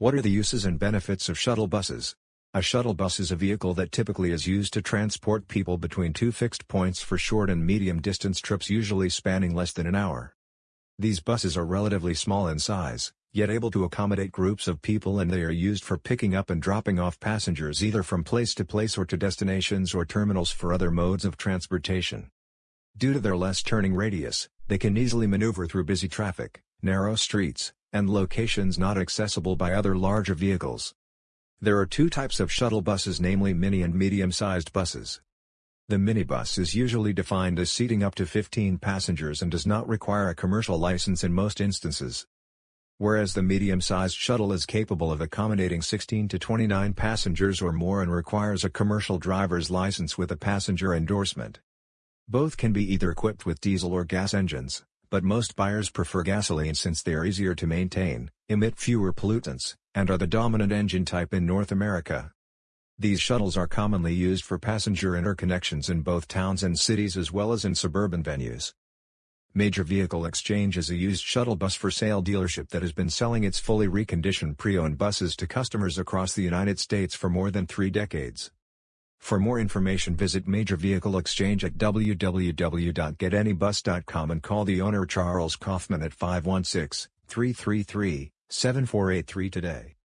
What are the uses and benefits of shuttle buses? A shuttle bus is a vehicle that typically is used to transport people between two fixed points for short and medium distance trips usually spanning less than an hour. These buses are relatively small in size, yet able to accommodate groups of people and they are used for picking up and dropping off passengers either from place to place or to destinations or terminals for other modes of transportation. Due to their less turning radius, they can easily maneuver through busy traffic, narrow streets, and locations not accessible by other larger vehicles. There are two types of shuttle buses namely mini and medium-sized buses. The minibus is usually defined as seating up to 15 passengers and does not require a commercial license in most instances. Whereas the medium-sized shuttle is capable of accommodating 16 to 29 passengers or more and requires a commercial driver's license with a passenger endorsement. Both can be either equipped with diesel or gas engines but most buyers prefer gasoline since they are easier to maintain, emit fewer pollutants, and are the dominant engine type in North America. These shuttles are commonly used for passenger interconnections in both towns and cities as well as in suburban venues. Major Vehicle Exchange is a used shuttle bus for sale dealership that has been selling its fully reconditioned pre-owned buses to customers across the United States for more than three decades. For more information visit Major Vehicle Exchange at www.getanybus.com and call the owner Charles Kaufman at 516-333-7483 today.